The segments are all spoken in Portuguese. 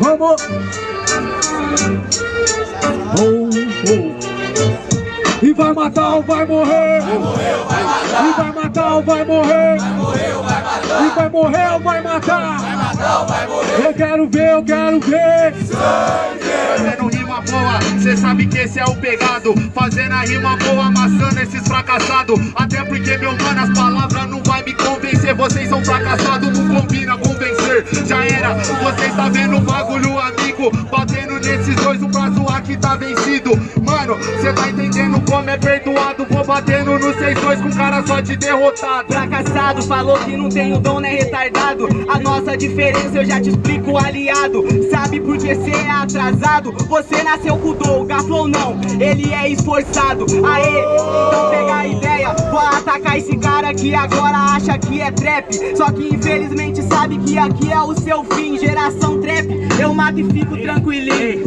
Vamos! Oh, oh. E vai matar ou vai morrer? Vai morrer ou vai matar? E vai matar ou vai morrer? Vai morrer ou vai matar? E vai morrer ou vai matar? Vai matar ou vai morrer? Eu quero ver, eu quero ver! Fazendo rima boa, cê sabe que esse é o pegado. Fazendo a rima boa, amassando esses fracassados. Até porque, meu mano, as palavras não vai me convencer. Vocês são fracassados, não combina convencer Já era, vocês tá vendo o bagulho, amigo? Batendo nesses dois, o prazo aqui tá vencido. Mano, cê tá entendendo como é perdoado? Vou 6-2 com cara só de derrotado. Fracassado, falou que não tem o dom, né retardado? A nossa diferença eu já te explico, aliado. Sabe por que cê é atrasado? Você nasceu com o dom, gaflou não, ele é esforçado. Aê, então pega a ideia. Vou atacar esse cara que agora acha que é trap. Só que infelizmente sabe que aqui é o seu fim. Geração trap, eu mato e fico tranquilinho.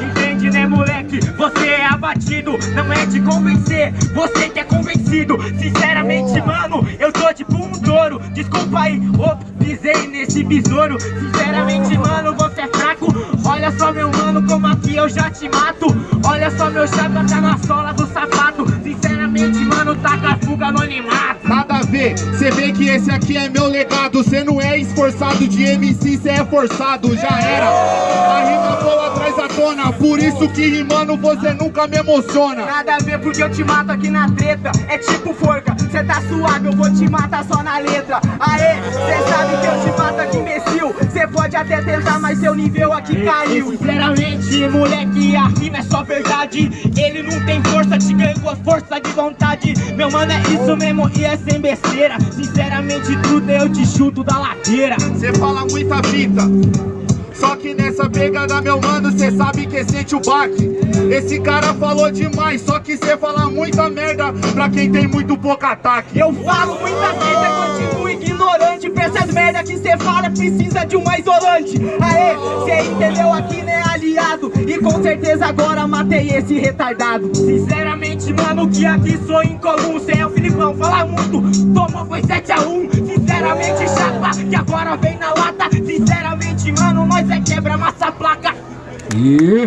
Entende? né moleque, você é abatido Não é de convencer, você que é convencido. Sinceramente mano, eu tô tipo um touro. Desculpa aí, ops, pisei nesse besouro. Sinceramente mano, você é fraco. Olha só meu mano, como aqui eu já te mato. Olha só meu chapa tá na sola do sapato. Sinceramente mano, taca fuga no animato. Nada a ver, cê vê que esse aqui é meu legado. Cê não é esforçado de MC, cê é forçado, já era por isso que rimando você nunca me emociona. Nada a ver porque eu te mato aqui na treta. É tipo forca, cê tá suave, eu vou te matar só na letra. Aê, cê sabe que eu te mato aqui imbecil. Cê pode até tentar, mas seu nível aqui caiu. Sinceramente, moleque, a rima é só verdade. Ele não tem força, te ganha com a força de vontade. Meu mano, é isso mesmo e é sem besteira. Sinceramente, tudo eu te chuto da ladeira. Cê fala muita fita nessa pegada, meu mano, cê sabe que sente o baque. Esse cara falou demais, só que cê fala muita merda. Pra quem tem muito pouco ataque. Eu falo muita merda, continuo ignorante. Pra essas merda que cê fala, precisa de uma isolante. Aê, cê entendeu aqui, né, aliado? E com certeza agora matei esse retardado. Sinceramente, mano, que aqui sou incomum. Cê é o Filipão, fala muito, tomou foi 7x1 Sinceramente, chapa, que agora vem na lata nós é quebra massa placa. E